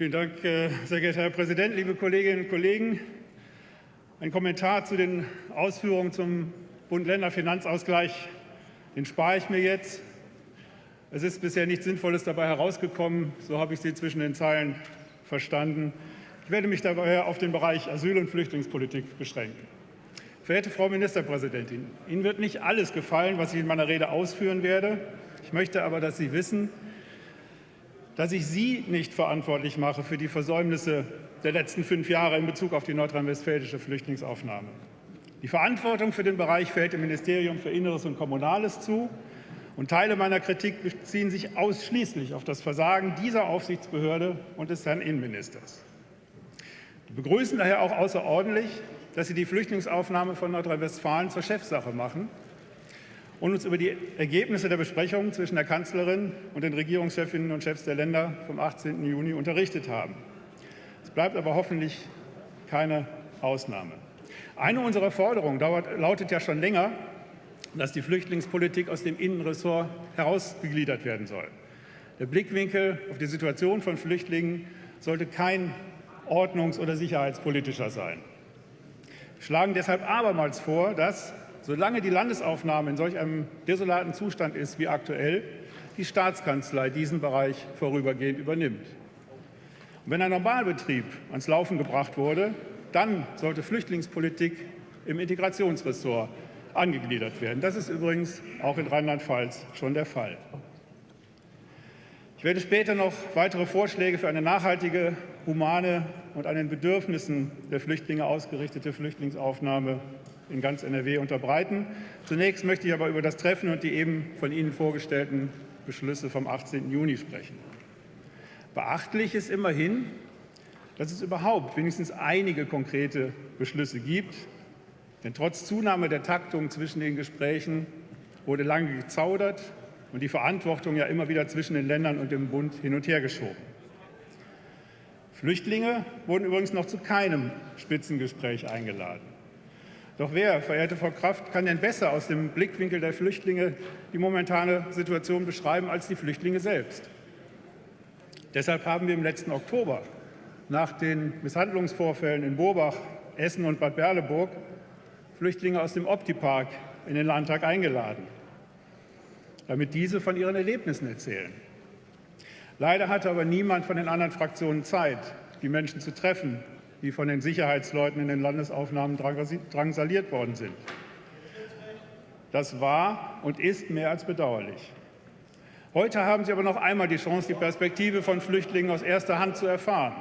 Vielen Dank, äh, sehr geehrter Herr Präsident, liebe Kolleginnen und Kollegen. Ein Kommentar zu den Ausführungen zum Bund-Länder-Finanzausgleich, den spare ich mir jetzt. Es ist bisher nichts Sinnvolles dabei herausgekommen, so habe ich Sie zwischen den Zeilen verstanden. Ich werde mich dabei auf den Bereich Asyl- und Flüchtlingspolitik beschränken. Verehrte Frau Ministerpräsidentin, Ihnen wird nicht alles gefallen, was ich in meiner Rede ausführen werde. Ich möchte aber, dass Sie wissen, dass ich Sie nicht verantwortlich mache für die Versäumnisse der letzten fünf Jahre in Bezug auf die nordrhein-westfälische Flüchtlingsaufnahme. Die Verantwortung für den Bereich fällt dem Ministerium für Inneres und Kommunales zu. Und Teile meiner Kritik beziehen sich ausschließlich auf das Versagen dieser Aufsichtsbehörde und des Herrn Innenministers. Wir begrüßen daher auch außerordentlich, dass Sie die Flüchtlingsaufnahme von Nordrhein-Westfalen zur Chefsache machen und uns über die Ergebnisse der Besprechungen zwischen der Kanzlerin und den Regierungschefinnen und Chefs der Länder vom 18. Juni unterrichtet haben. Es bleibt aber hoffentlich keine Ausnahme. Eine unserer Forderungen dauert, lautet ja schon länger, dass die Flüchtlingspolitik aus dem Innenressort herausgegliedert werden soll. Der Blickwinkel auf die Situation von Flüchtlingen sollte kein ordnungs- oder sicherheitspolitischer sein. Wir schlagen deshalb abermals vor, dass solange die Landesaufnahme in solch einem desolaten Zustand ist wie aktuell, die Staatskanzlei diesen Bereich vorübergehend übernimmt. Und wenn ein Normalbetrieb ans Laufen gebracht wurde, dann sollte Flüchtlingspolitik im Integrationsressort angegliedert werden. Das ist übrigens auch in Rheinland-Pfalz schon der Fall. Ich werde später noch weitere Vorschläge für eine nachhaltige, humane und an den Bedürfnissen der Flüchtlinge ausgerichtete Flüchtlingsaufnahme in ganz NRW unterbreiten. Zunächst möchte ich aber über das Treffen und die eben von Ihnen vorgestellten Beschlüsse vom 18. Juni sprechen. Beachtlich ist immerhin, dass es überhaupt wenigstens einige konkrete Beschlüsse gibt. Denn trotz Zunahme der Taktung zwischen den Gesprächen wurde lange gezaudert und die Verantwortung ja immer wieder zwischen den Ländern und dem Bund hin und her geschoben. Flüchtlinge wurden übrigens noch zu keinem Spitzengespräch eingeladen. Doch wer, verehrte Frau Kraft, kann denn besser aus dem Blickwinkel der Flüchtlinge die momentane Situation beschreiben als die Flüchtlinge selbst? Deshalb haben wir im letzten Oktober nach den Misshandlungsvorfällen in Burbach, Essen und Bad Berleburg Flüchtlinge aus dem Optipark in den Landtag eingeladen, damit diese von ihren Erlebnissen erzählen. Leider hatte aber niemand von den anderen Fraktionen Zeit, die Menschen zu treffen die von den Sicherheitsleuten in den Landesaufnahmen drangsaliert worden sind. Das war und ist mehr als bedauerlich. Heute haben Sie aber noch einmal die Chance, die Perspektive von Flüchtlingen aus erster Hand zu erfahren.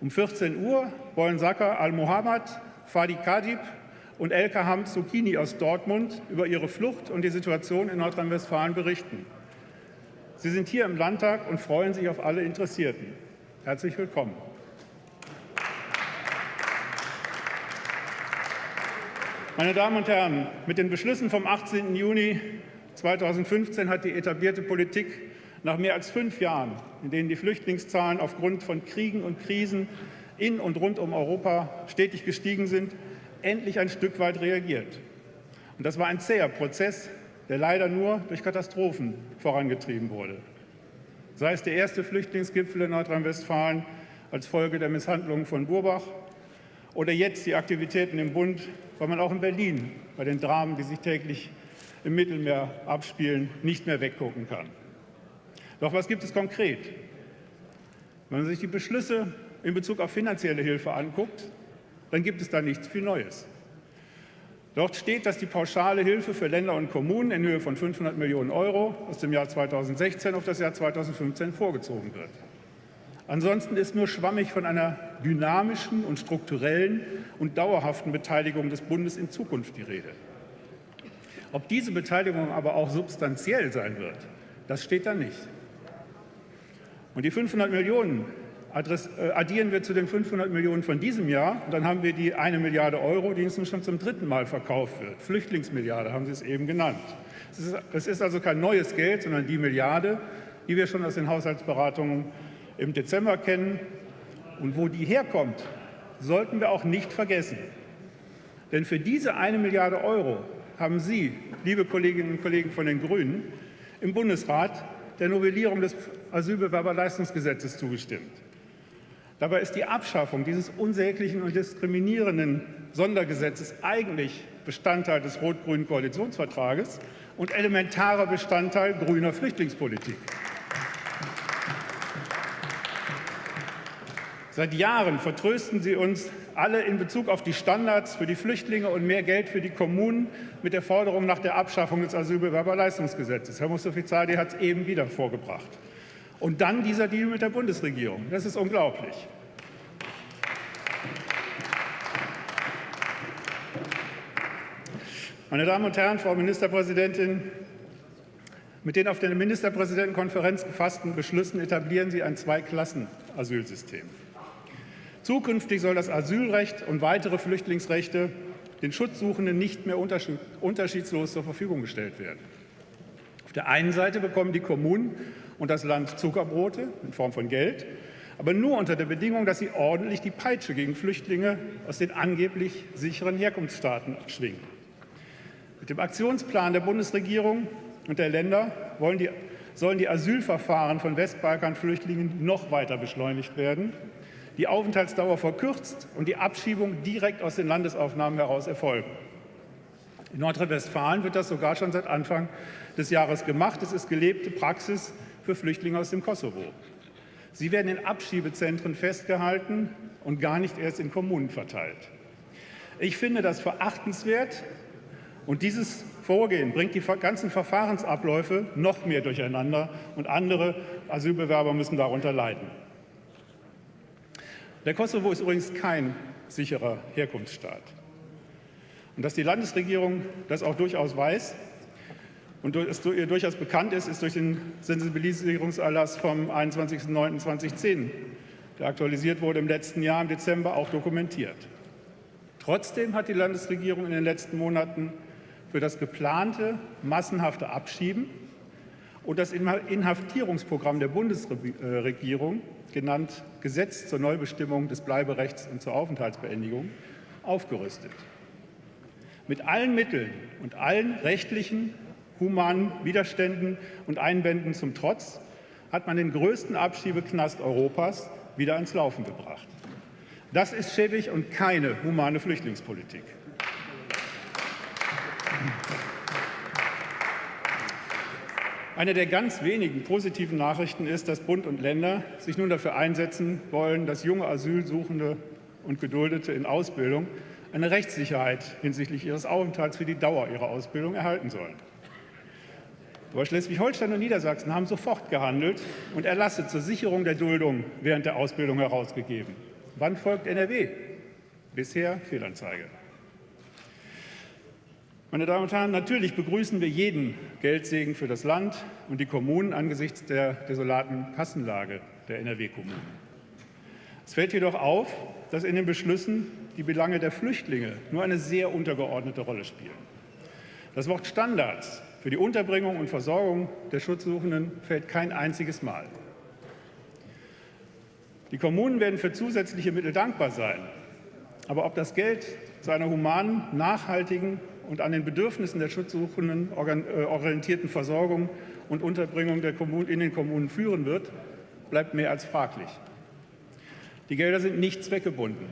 Um 14 Uhr wollen Saka al-Mohammad, Fadi Kadib und Elka Hamzukini aus Dortmund über ihre Flucht und die Situation in Nordrhein-Westfalen berichten. Sie sind hier im Landtag und freuen sich auf alle Interessierten. Herzlich willkommen. Meine Damen und Herren, mit den Beschlüssen vom 18. Juni 2015 hat die etablierte Politik nach mehr als fünf Jahren, in denen die Flüchtlingszahlen aufgrund von Kriegen und Krisen in und rund um Europa stetig gestiegen sind, endlich ein Stück weit reagiert. Und das war ein zäher Prozess, der leider nur durch Katastrophen vorangetrieben wurde. Sei es der erste Flüchtlingsgipfel in Nordrhein-Westfalen als Folge der Misshandlungen von Burbach oder jetzt die Aktivitäten im Bund, weil man auch in Berlin bei den Dramen, die sich täglich im Mittelmeer abspielen, nicht mehr weggucken kann. Doch was gibt es konkret? Wenn man sich die Beschlüsse in Bezug auf finanzielle Hilfe anguckt, dann gibt es da nichts viel Neues. Dort steht, dass die pauschale Hilfe für Länder und Kommunen in Höhe von 500 Millionen Euro aus dem Jahr 2016 auf das Jahr 2015 vorgezogen wird. Ansonsten ist nur schwammig von einer dynamischen und strukturellen und dauerhaften Beteiligung des Bundes in Zukunft die Rede. Ob diese Beteiligung aber auch substanziell sein wird, das steht da nicht. Und die 500 Millionen äh, addieren wir zu den 500 Millionen von diesem Jahr. Und dann haben wir die eine Milliarde Euro, die uns schon zum dritten Mal verkauft wird. Flüchtlingsmilliarde haben Sie es eben genannt. Das ist also kein neues Geld, sondern die Milliarde, die wir schon aus den Haushaltsberatungen im Dezember kennen. Und wo die herkommt, sollten wir auch nicht vergessen. Denn für diese eine Milliarde Euro haben Sie, liebe Kolleginnen und Kollegen von den Grünen, im Bundesrat der Novellierung des Asylbewerberleistungsgesetzes zugestimmt. Dabei ist die Abschaffung dieses unsäglichen und diskriminierenden Sondergesetzes eigentlich Bestandteil des rot-grünen Koalitionsvertrages und elementarer Bestandteil grüner Flüchtlingspolitik. Seit Jahren vertrösten Sie uns alle in Bezug auf die Standards für die Flüchtlinge und mehr Geld für die Kommunen mit der Forderung nach der Abschaffung des Asylbewerberleistungsgesetzes. Herr Mustafa-Zadi hat es eben wieder vorgebracht. Und dann dieser Deal mit der Bundesregierung. Das ist unglaublich. Meine Damen und Herren, Frau Ministerpräsidentin, mit den auf der Ministerpräsidentenkonferenz gefassten Beschlüssen etablieren Sie ein Zweiklassen-Asylsystem. Zukünftig soll das Asylrecht und weitere Flüchtlingsrechte den Schutzsuchenden nicht mehr unterschiedslos zur Verfügung gestellt werden. Auf der einen Seite bekommen die Kommunen und das Land Zuckerbrote in Form von Geld, aber nur unter der Bedingung, dass sie ordentlich die Peitsche gegen Flüchtlinge aus den angeblich sicheren Herkunftsstaaten schwingen. Mit dem Aktionsplan der Bundesregierung und der Länder die, sollen die Asylverfahren von Westbalkanflüchtlingen noch weiter beschleunigt werden die Aufenthaltsdauer verkürzt und die Abschiebung direkt aus den Landesaufnahmen heraus erfolgen. In Nordrhein-Westfalen wird das sogar schon seit Anfang des Jahres gemacht. Es ist gelebte Praxis für Flüchtlinge aus dem Kosovo. Sie werden in Abschiebezentren festgehalten und gar nicht erst in Kommunen verteilt. Ich finde das verachtenswert und dieses Vorgehen bringt die ganzen Verfahrensabläufe noch mehr durcheinander und andere Asylbewerber müssen darunter leiden. Der Kosovo ist übrigens kein sicherer Herkunftsstaat. Und dass die Landesregierung das auch durchaus weiß und es ihr durchaus bekannt ist, ist durch den Sensibilisierungserlass vom 21.09.2010, der aktualisiert wurde im letzten Jahr im Dezember, auch dokumentiert. Trotzdem hat die Landesregierung in den letzten Monaten für das geplante massenhafte Abschieben und das Inhaftierungsprogramm der Bundesregierung genannt Gesetz zur Neubestimmung des Bleiberechts und zur Aufenthaltsbeendigung, aufgerüstet. Mit allen Mitteln und allen rechtlichen, humanen Widerständen und Einwänden zum Trotz hat man den größten Abschiebeknast Europas wieder ins Laufen gebracht. Das ist schäbig und keine humane Flüchtlingspolitik. Eine der ganz wenigen positiven Nachrichten ist, dass Bund und Länder sich nun dafür einsetzen wollen, dass junge Asylsuchende und Geduldete in Ausbildung eine Rechtssicherheit hinsichtlich ihres Aufenthalts für die Dauer ihrer Ausbildung erhalten sollen. Aber Schleswig-Holstein und Niedersachsen haben sofort gehandelt und Erlasse zur Sicherung der Duldung während der Ausbildung herausgegeben. Wann folgt NRW? Bisher Fehlanzeige. Meine Damen und Herren, natürlich begrüßen wir jeden Geldsegen für das Land und die Kommunen angesichts der desolaten Kassenlage der NRW-Kommunen. Es fällt jedoch auf, dass in den Beschlüssen die Belange der Flüchtlinge nur eine sehr untergeordnete Rolle spielen. Das Wort Standards für die Unterbringung und Versorgung der Schutzsuchenden fällt kein einziges Mal. Die Kommunen werden für zusätzliche Mittel dankbar sein. Aber ob das Geld zu einer humanen, nachhaltigen und an den Bedürfnissen der Schutzsuchenden äh, orientierten Versorgung und Unterbringung der Kommunen, in den Kommunen führen wird, bleibt mehr als fraglich. Die Gelder sind nicht zweckgebunden.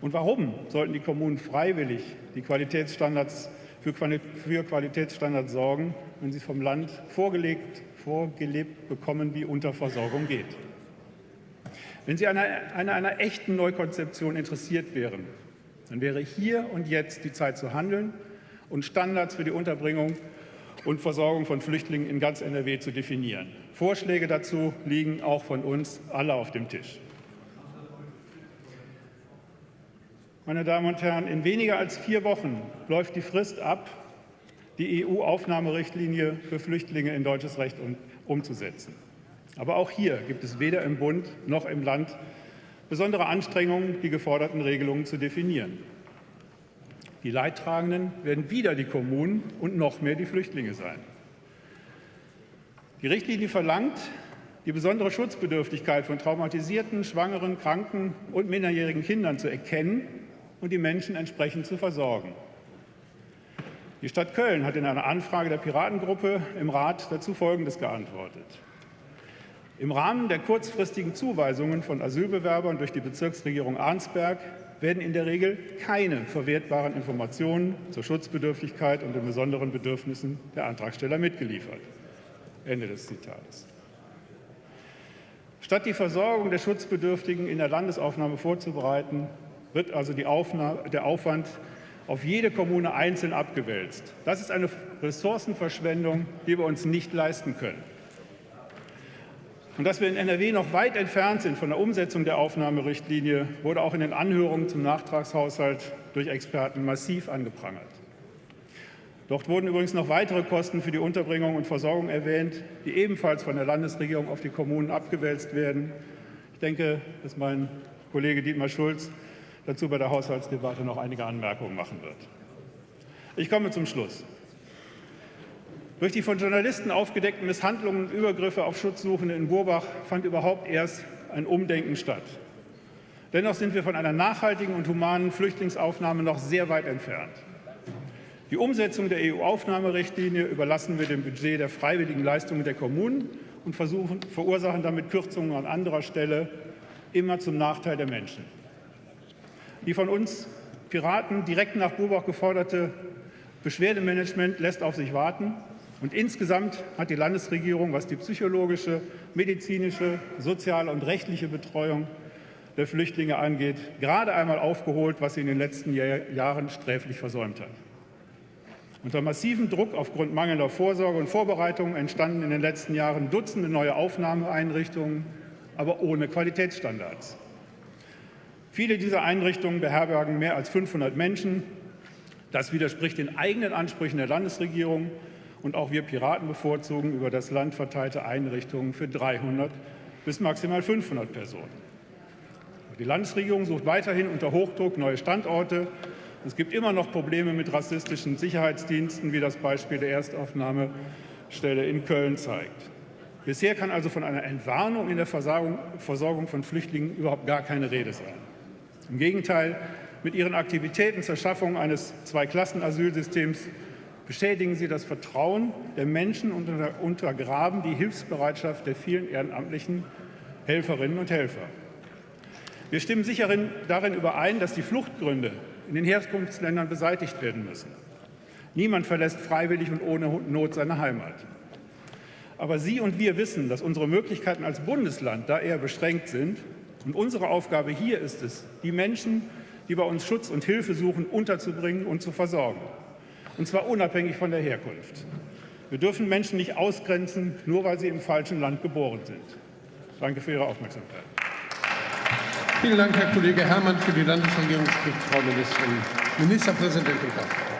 Und warum sollten die Kommunen freiwillig die Qualitätsstandards für, Qualitätsstandards sorgen, wenn sie vom Land vorgelegt, vorgelebt bekommen, wie Unterversorgung geht? Wenn Sie an einer, einer, einer echten Neukonzeption interessiert wären, dann wäre hier und jetzt die Zeit zu handeln und Standards für die Unterbringung und Versorgung von Flüchtlingen in ganz NRW zu definieren. Vorschläge dazu liegen auch von uns alle auf dem Tisch. Meine Damen und Herren, in weniger als vier Wochen läuft die Frist ab, die EU-Aufnahmerichtlinie für Flüchtlinge in deutsches Recht umzusetzen. Aber auch hier gibt es weder im Bund noch im Land besondere Anstrengungen, die geforderten Regelungen zu definieren. Die Leidtragenden werden wieder die Kommunen und noch mehr die Flüchtlinge sein. Die Richtlinie verlangt, die besondere Schutzbedürftigkeit von traumatisierten, schwangeren, kranken und minderjährigen Kindern zu erkennen und die Menschen entsprechend zu versorgen. Die Stadt Köln hat in einer Anfrage der Piratengruppe im Rat dazu Folgendes geantwortet. Im Rahmen der kurzfristigen Zuweisungen von Asylbewerbern durch die Bezirksregierung Arnsberg werden in der Regel keine verwertbaren Informationen zur Schutzbedürftigkeit und den besonderen Bedürfnissen der Antragsteller mitgeliefert. Ende des Zitates. Statt die Versorgung der Schutzbedürftigen in der Landesaufnahme vorzubereiten, wird also Aufnahme, der Aufwand auf jede Kommune einzeln abgewälzt. Das ist eine Ressourcenverschwendung, die wir uns nicht leisten können. Und dass wir in NRW noch weit entfernt sind von der Umsetzung der Aufnahmerichtlinie, wurde auch in den Anhörungen zum Nachtragshaushalt durch Experten massiv angeprangert. Dort wurden übrigens noch weitere Kosten für die Unterbringung und Versorgung erwähnt, die ebenfalls von der Landesregierung auf die Kommunen abgewälzt werden. Ich denke, dass mein Kollege Dietmar Schulz dazu bei der Haushaltsdebatte noch einige Anmerkungen machen wird. Ich komme zum Schluss. Durch die von Journalisten aufgedeckten Misshandlungen und Übergriffe auf Schutzsuchende in Burbach fand überhaupt erst ein Umdenken statt. Dennoch sind wir von einer nachhaltigen und humanen Flüchtlingsaufnahme noch sehr weit entfernt. Die Umsetzung der EU-Aufnahmerichtlinie überlassen wir dem Budget der freiwilligen Leistungen der Kommunen und verursachen damit Kürzungen an anderer Stelle, immer zum Nachteil der Menschen. Die von uns Piraten direkt nach Burbach geforderte Beschwerdemanagement lässt auf sich warten. Und insgesamt hat die Landesregierung, was die psychologische, medizinische, soziale und rechtliche Betreuung der Flüchtlinge angeht, gerade einmal aufgeholt, was sie in den letzten Jahren sträflich versäumt hat. Unter massivem Druck aufgrund mangelnder Vorsorge und Vorbereitung entstanden in den letzten Jahren Dutzende neue Aufnahmeeinrichtungen, aber ohne Qualitätsstandards. Viele dieser Einrichtungen beherbergen mehr als 500 Menschen. Das widerspricht den eigenen Ansprüchen der Landesregierung und auch wir Piraten bevorzugen über das Land verteilte Einrichtungen für 300 bis maximal 500 Personen. Die Landesregierung sucht weiterhin unter Hochdruck neue Standorte. Es gibt immer noch Probleme mit rassistischen Sicherheitsdiensten, wie das Beispiel der Erstaufnahmestelle in Köln zeigt. Bisher kann also von einer Entwarnung in der Versorgung von Flüchtlingen überhaupt gar keine Rede sein. Im Gegenteil, mit ihren Aktivitäten zur Schaffung eines Zweiklassenasylsystems beschädigen sie das Vertrauen der Menschen und untergraben die Hilfsbereitschaft der vielen ehrenamtlichen Helferinnen und Helfer. Wir stimmen sicher darin überein, dass die Fluchtgründe in den Herkunftsländern beseitigt werden müssen. Niemand verlässt freiwillig und ohne Not seine Heimat. Aber Sie und wir wissen, dass unsere Möglichkeiten als Bundesland da eher beschränkt sind. Und unsere Aufgabe hier ist es, die Menschen, die bei uns Schutz und Hilfe suchen, unterzubringen und zu versorgen und zwar unabhängig von der Herkunft. Wir dürfen Menschen nicht ausgrenzen, nur weil sie im falschen Land geboren sind. Danke für Ihre Aufmerksamkeit. Vielen Dank, Herr Kollege Herrmann. Für die Landesregierung spricht Frau Ministerin, Ministerpräsidentin Kraft.